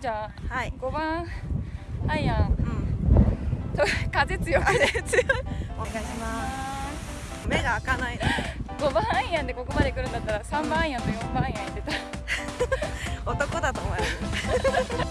じゃあはい。5番アイアン。うん。と風強く風強い。お願いします。目が開かない5番アイアンでここまで来るんだったら3番アイアンと4番アイアン入れた 男だと思います